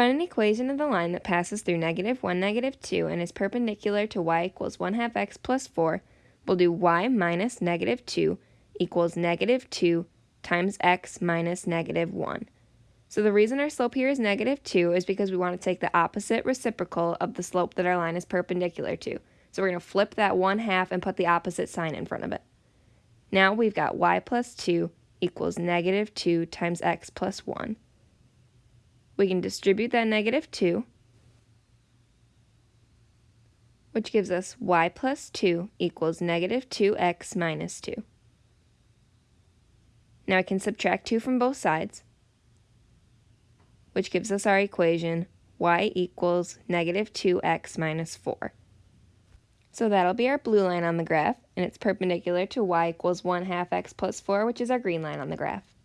find an equation of the line that passes through negative 1, negative 2 and is perpendicular to y equals 1 half x plus 4, we'll do y minus negative 2 equals negative 2 times x minus negative 1. So the reason our slope here is negative 2 is because we want to take the opposite reciprocal of the slope that our line is perpendicular to. So we're going to flip that 1 half and put the opposite sign in front of it. Now we've got y plus 2 equals negative 2 times x plus 1. We can distribute that negative 2, which gives us y plus 2 equals negative 2x minus 2. Now I can subtract 2 from both sides which gives us our equation y equals negative 2x minus 4. So that'll be our blue line on the graph, and it's perpendicular to y equals 1 half x plus 4, which is our green line on the graph.